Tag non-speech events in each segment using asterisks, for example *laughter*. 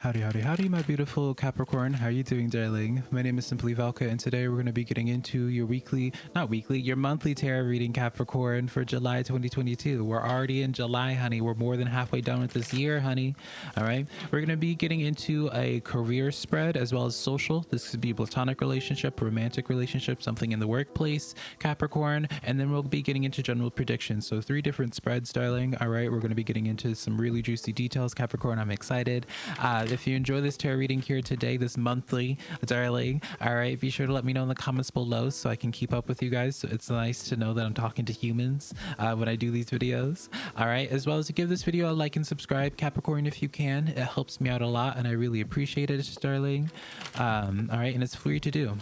Howdy, howdy, howdy, my beautiful Capricorn. How are you doing, darling? My name is Simply Valka, and today we're going to be getting into your weekly, not weekly, your monthly tarot reading, Capricorn, for July 2022. We're already in July, honey. We're more than halfway done with this year, honey. All right. We're going to be getting into a career spread as well as social. This could be platonic relationship, romantic relationship, something in the workplace, Capricorn. And then we'll be getting into general predictions. So, three different spreads, darling. All right. We're going to be getting into some really juicy details, Capricorn. I'm excited. Uh, if you enjoy this tarot reading here today, this monthly, darling, all right, be sure to let me know in the comments below so I can keep up with you guys. So it's nice to know that I'm talking to humans uh, when I do these videos. All right, as well as to give this video a like and subscribe, Capricorn, if you can. It helps me out a lot and I really appreciate it, darling. Um, all right, and it's free to do.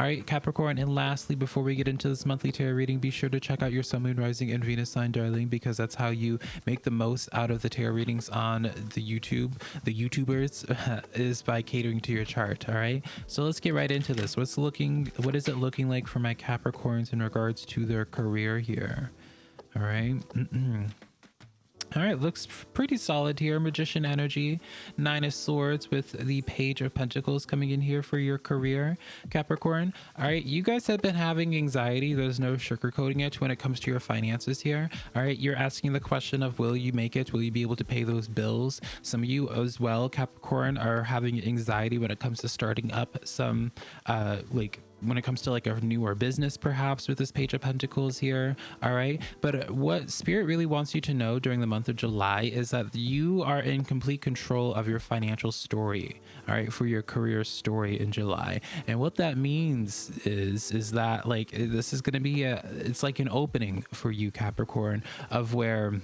All right, Capricorn. And lastly, before we get into this monthly tarot reading, be sure to check out your Sun, Moon, Rising, and Venus sign, darling, because that's how you make the most out of the tarot readings on the YouTube, the YouTubers, *laughs* is by catering to your chart. All right. So let's get right into this. What's looking? What is it looking like for my Capricorns in regards to their career here? All right. All right, looks pretty solid here. Magician energy, Nine of Swords with the Page of Pentacles coming in here for your career, Capricorn. All right, you guys have been having anxiety. There's no sugarcoating it when it comes to your finances here. All right, you're asking the question of will you make it? Will you be able to pay those bills? Some of you as well, Capricorn, are having anxiety when it comes to starting up some uh, like when it comes to like a newer business perhaps with this page of pentacles here all right? But what spirit really wants you to know during the month of july is that you are in complete control of your financial story all right for your career story in july. And what that means is is that like this is going to be a it's like an opening for you capricorn of where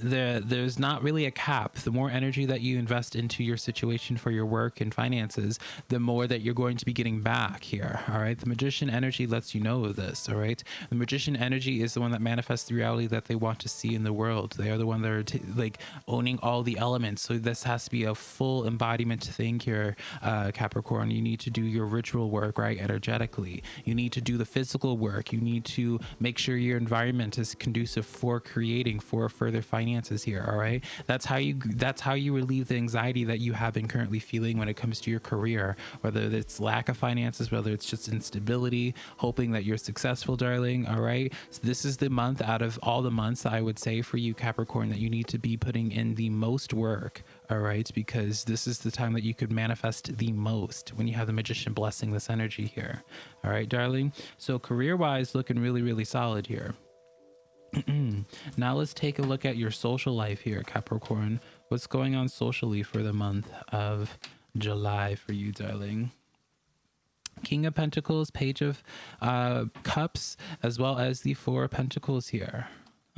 the, there's not really a cap. The more energy that you invest into your situation for your work and finances, the more that you're going to be getting back here. All right. The magician energy lets you know of this. All right. The magician energy is the one that manifests the reality that they want to see in the world. They are the one that are like owning all the elements. So this has to be a full embodiment thing here, uh, Capricorn. You need to do your ritual work, right? Energetically. You need to do the physical work. You need to make sure your environment is conducive for creating for further finance finances here all right? That's how you that's how you relieve the anxiety that you have been currently feeling when it comes to your career whether it's lack of finances whether it's just instability hoping that you're successful darling all right? So this is the month out of all the months i would say for you capricorn that you need to be putting in the most work all right? Because this is the time that you could manifest the most when you have the magician blessing this energy here all right darling? So career wise looking really really solid here *clears throat* now let's take a look at your social life here, Capricorn. What's going on socially for the month of July for you, darling? King of Pentacles, Page of uh, Cups, as well as the Four of Pentacles here.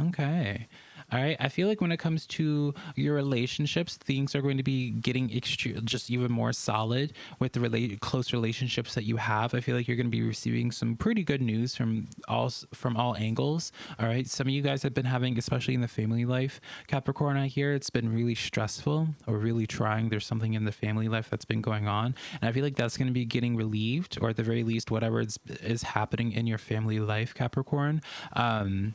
Okay. All right. I feel like when it comes to your relationships, things are going to be getting just even more solid with the close relationships that you have. I feel like you're going to be receiving some pretty good news from all from all angles. All right. Some of you guys have been having, especially in the family life, Capricorn. I hear it's been really stressful or really trying. There's something in the family life that's been going on, and I feel like that's going to be getting relieved, or at the very least, whatever is is happening in your family life, Capricorn. Um,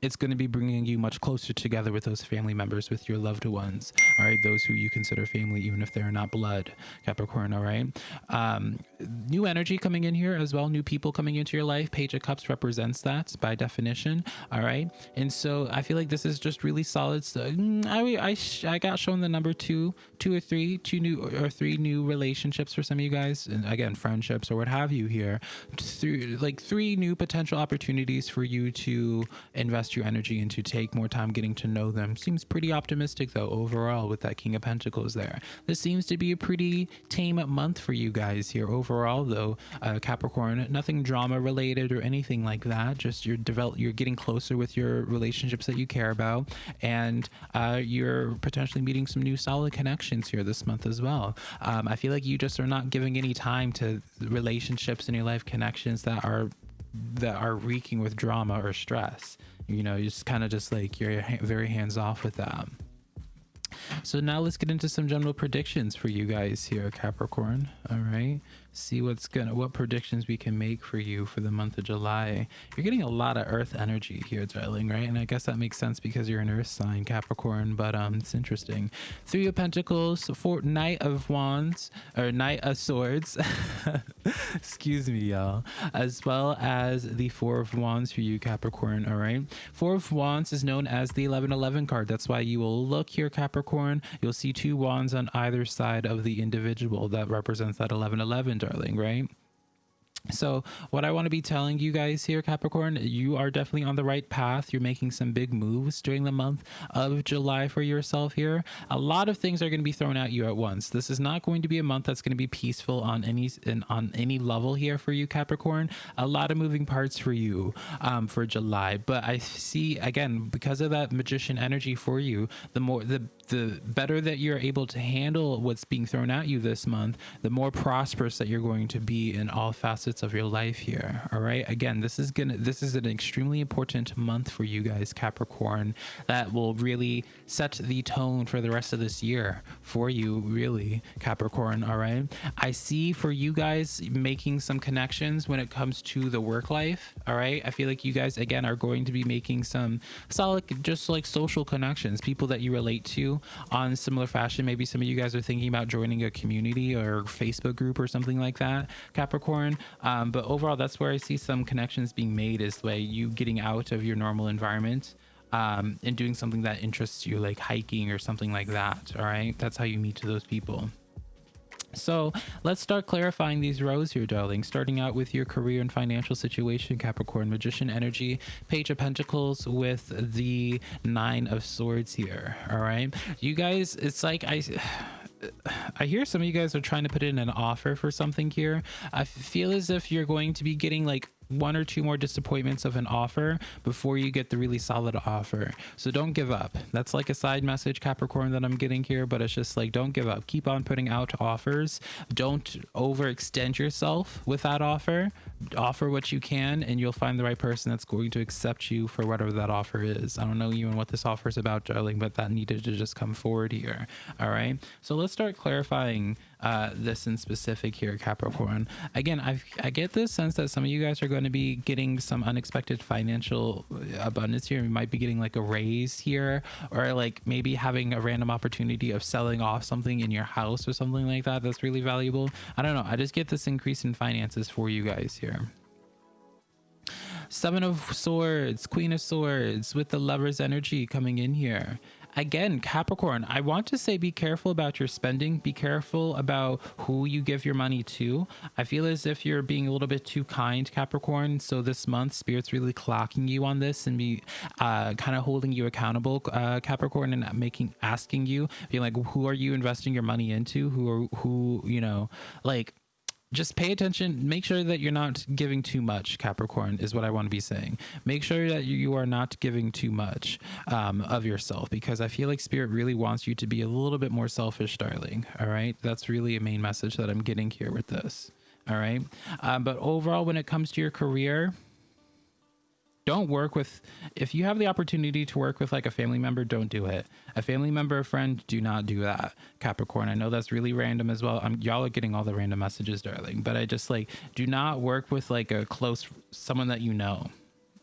it's going to be bringing you much closer together with those family members, with your loved ones, all right? Those who you consider family, even if they're not blood, Capricorn, all right? Um, new energy coming in here as well, new people coming into your life. Page of Cups represents that by definition, all right? And so I feel like this is just really solid. So mm, I, I, I got shown the number two, two or three, two new or three new relationships for some of you guys. And again, friendships or what have you here. Through like three new potential opportunities for you to invest invest your energy into take more time getting to know them. Seems pretty optimistic though overall with that King of Pentacles there. This seems to be a pretty tame month for you guys here overall though, uh, Capricorn. Nothing drama related or anything like that. Just you're develop you're getting closer with your relationships that you care about, and uh, you're potentially meeting some new solid connections here this month as well. Um, I feel like you just are not giving any time to relationships in your life connections that are that are reeking with drama or stress you know, you're just kind of just like you're very hands off with that. So now let's get into some general predictions for you guys here, Capricorn. All right see what's gonna what predictions we can make for you for the month of July. You're getting a lot of earth energy here, darling, right? And I guess that makes sense because you're an earth sign, Capricorn, but um it's interesting. Three of Pentacles, four Knight of Wands, or Knight of Swords. *laughs* Excuse me, y'all. As well as the Four of Wands for you, Capricorn, all right? Four of Wands is known as the 1111 card. That's why you will look here, Capricorn. You'll see two wands on either side of the individual that represents that 1111 darling, right? So, what I want to be telling you guys here, Capricorn, you are definitely on the right path. You're making some big moves during the month of July for yourself here. A lot of things are going to be thrown at you at once. This is not going to be a month that's going to be peaceful on any on any level here for you, Capricorn. A lot of moving parts for you um, for July, but I see again because of that magician energy for you, the more the the better that you're able to handle what's being thrown at you this month, the more prosperous that you're going to be in all facets of your life here. All right. Again, this is gonna this is an extremely important month for you guys, Capricorn, that will really set the tone for the rest of this year for you, really, Capricorn. All right. I see for you guys making some connections when it comes to the work life. All right. I feel like you guys again are going to be making some solid just like social connections, people that you relate to on similar fashion. Maybe some of you guys are thinking about joining a community or Facebook group or something like that, Capricorn. Um, but overall, that's where I see some connections being made is like you getting out of your normal environment um, and doing something that interests you, like hiking or something like that. All right. That's how you meet those people. So let's start clarifying these rows here, darling. Starting out with your career and financial situation, Capricorn, Magician energy, Page of Pentacles with the Nine of Swords here. All right. You guys, it's like I. *sighs* I hear some of you guys are trying to put in an offer for something here. I feel as if you're going to be getting like one or two more disappointments of an offer before you get the really solid offer. So don't give up. That's like a side message, Capricorn, that I'm getting here, but it's just like, don't give up. Keep on putting out offers. Don't overextend yourself with that offer. Offer what you can, and you'll find the right person that's going to accept you for whatever that offer is. I don't know even what this offer is about, darling, but that needed to just come forward here. All right. So let's start clarifying uh, this in specific here, Capricorn. Again, i I get this sense that some of you guys are going to be getting some unexpected financial abundance here. You might be getting like a raise here, or like maybe having a random opportunity of selling off something in your house or something like that. That's really valuable. I don't know. I just get this increase in finances for you guys here. Seven of Swords, Queen of Swords with the Lover's energy coming in here again, Capricorn, I want to say be careful about your spending. Be careful about who you give your money to. I feel as if you're being a little bit too kind, Capricorn. So this month, Spirit's really clocking you on this and be uh, kind of holding you accountable, uh, Capricorn, and making asking you, being like, who are you investing your money into? Who are who you know, like just pay attention. Make sure that you're not giving too much capricorn is what i want to be saying. Make sure that you are not giving too much um, of yourself because i feel like spirit really wants you to be a little bit more selfish darling. All right? That's really a main message that i'm getting here with this. All right? Um, but overall when it comes to your career don't work with if you have the opportunity to work with like a family member don't do it. A family member a friend do not do that. Capricorn i know that's really random as well. I'm, y'all are getting all the random messages darling. But i just like do not work with like a close someone that you know.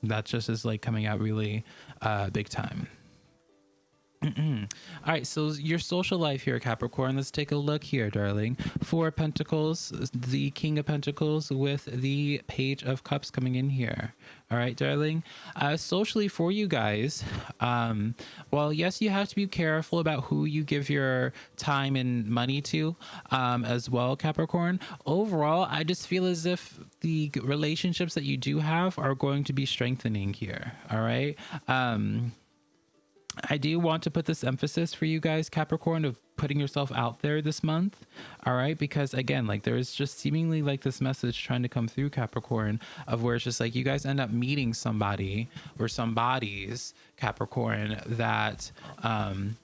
That just is like coming out really uh big time all right, so your social life here, Capricorn. Let's take a look here, darling. Four Pentacles, the King of Pentacles with the Page of Cups coming in here. All right, darling. Uh, socially, for you guys, um, well, yes, you have to be careful about who you give your time and money to um, as well, Capricorn. Overall, I just feel as if the relationships that you do have are going to be strengthening here. All right. Um, I do want to put this emphasis for you guys, Capricorn, of putting yourself out there this month. All right. Because again, like there is just seemingly like this message trying to come through Capricorn of where it's just like you guys end up meeting somebody or some bodies, Capricorn, that, um,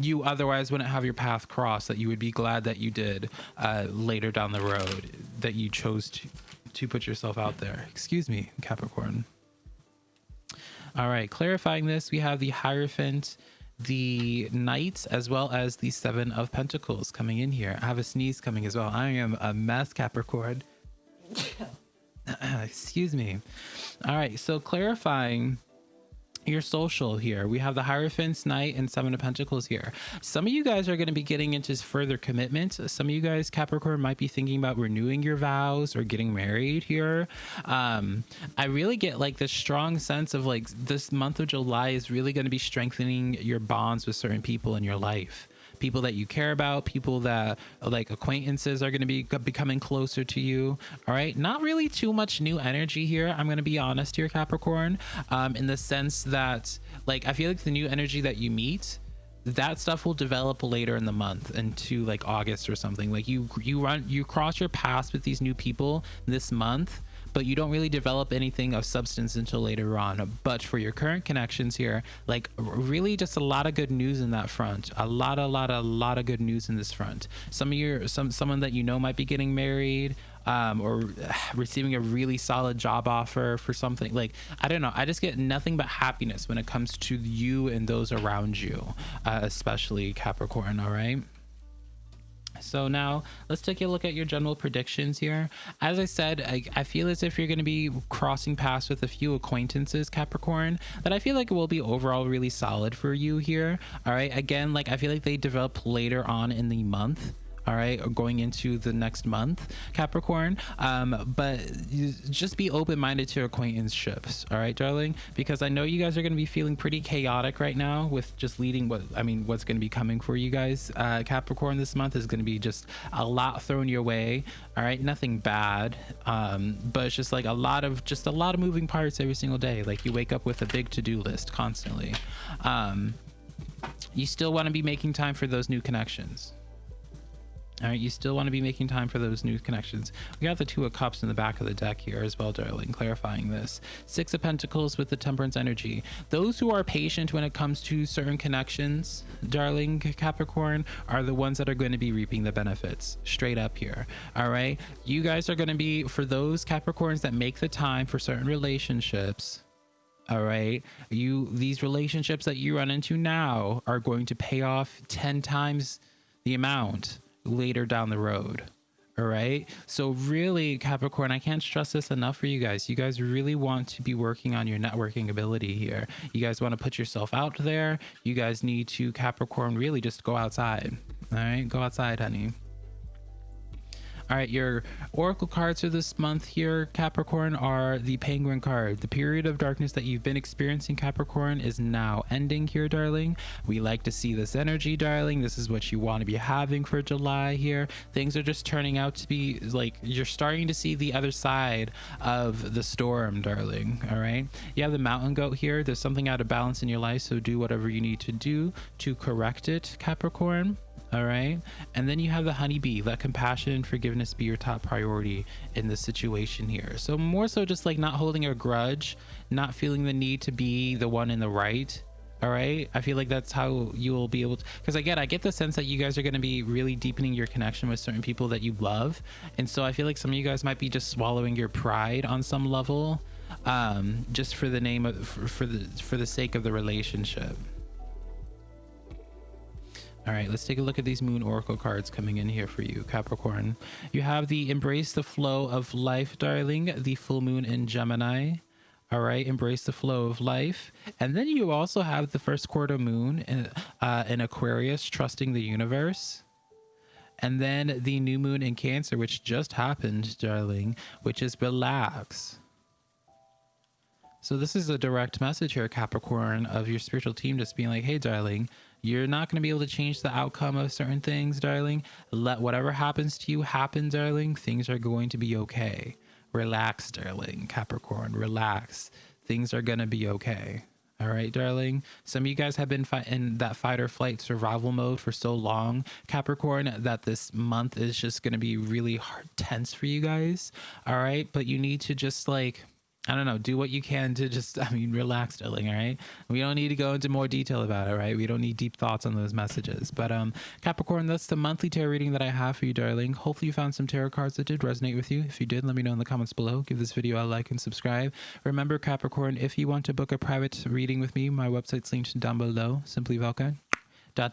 you otherwise wouldn't have your path crossed that you would be glad that you did uh, later down the road that you chose to to put yourself out there excuse me capricorn all right, clarifying this, we have the Hierophant, the Knight, as well as the Seven of Pentacles coming in here. I have a sneeze coming as well. I am a mess, Capricorn. *coughs* Excuse me. All right, so clarifying your social here. We have the Hierophant's Knight and Seven of Pentacles here. Some of you guys are going to be getting into further commitment. Some of you guys, Capricorn, might be thinking about renewing your vows or getting married here. Um, I really get like this strong sense of like this month of July is really going to be strengthening your bonds with certain people in your life people that you care about, people that like acquaintances are going to be becoming closer to you. All right. Not really too much new energy here. I'm going to be honest here, Capricorn, um, in the sense that like I feel like the new energy that you meet that stuff will develop later in the month into like August or something. Like you you run you cross your paths with these new people this month but you don't really develop anything of substance until later on. But for your current connections here, like really just a lot of good news in that front. A lot, a lot, a lot of good news in this front. Some of your some someone that you know might be getting married. Um, or receiving a really solid job offer for something like I don't know. I just get nothing but happiness when it comes to you and those around you, uh, especially Capricorn. All right. So now let's take a look at your general predictions here. As I said, I, I feel as if you're going to be crossing paths with a few acquaintances, Capricorn, that I feel like it will be overall really solid for you here. All right. Again, like I feel like they develop later on in the month all right or going into the next month capricorn. Um but just be open-minded to your acquaintanceships all right darling? Because i know you guys are going to be feeling pretty chaotic right now with just leading what i mean what's going to be coming for you guys. Uh capricorn this month is going to be just a lot thrown your way all right? Nothing bad um but it's just like a lot of just a lot of moving parts every single day. Like you wake up with a big to-do list constantly. Um you still want to be making time for those new connections all right, you still want to be making time for those new connections. We got the Two of Cups in the back of the deck here as well, darling, clarifying this. Six of Pentacles with the Temperance energy. Those who are patient when it comes to certain connections, darling Capricorn, are the ones that are going to be reaping the benefits straight up here. All right, you guys are going to be, for those Capricorns that make the time for certain relationships, all right you these relationships that you run into now are going to pay off 10 times the amount later down the road. All right. So, really, Capricorn, I can't stress this enough for you guys. You guys really want to be working on your networking ability here. You guys want to put yourself out there. You guys need to, Capricorn, really just go outside. All right. Go outside, honey. All right, your oracle cards for this month here, Capricorn, are the Penguin card. The period of darkness that you've been experiencing, Capricorn, is now ending here, darling. We like to see this energy, darling. This is what you want to be having for July here. Things are just turning out to be like you're starting to see the other side of the storm, darling. All right. You have the mountain goat here. There's something out of balance in your life, so do whatever you need to do to correct it, Capricorn all right? And then you have the honeybee let compassion and forgiveness be your top priority in this situation here. So more so just like not holding a grudge not feeling the need to be the one in the right. All right? I feel like that's how you will be able to because again i get the sense that you guys are going to be really deepening your connection with certain people that you love. And so i feel like some of you guys might be just swallowing your pride on some level um just for the name of for, for the for the sake of the relationship all right, let's take a look at these Moon Oracle cards coming in here for you, Capricorn. You have the Embrace the Flow of Life, darling, the Full Moon in Gemini. All right, embrace the flow of life. And then you also have the first quarter moon in, uh, in Aquarius, trusting the universe. And then the new moon in Cancer, which just happened, darling, which is relax. So this is a direct message here, Capricorn, of your spiritual team just being like, hey, darling, you're not going to be able to change the outcome of certain things, darling. Let whatever happens to you happen, darling. Things are going to be okay. Relax, darling. Capricorn, relax. Things are going to be okay. All right, darling. Some of you guys have been in that fight or flight survival mode for so long, Capricorn, that this month is just going to be really hard, tense for you guys. All right, but you need to just like I don't know, do what you can to just, *laughs* I mean, relax, darling. All right. We don't need to go into more detail about it, right? We don't need deep thoughts on those messages. But, um, Capricorn, that's the monthly tarot reading that I have for you, darling. Hopefully, you found some tarot cards that did resonate with you. If you did, let me know in the comments below. Give this video a like and subscribe. Remember, Capricorn, if you want to book a private reading with me, my website's linked down below, simply Velka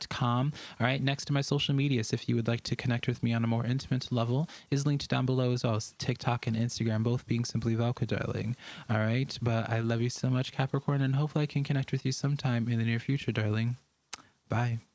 com. All right, next to my social medias, if you would like to connect with me on a more intimate level, is linked down below as well. as TikTok and Instagram, both being simply Velka darling. All right, but I love you so much, Capricorn, and hopefully I can connect with you sometime in the near future, darling. Bye.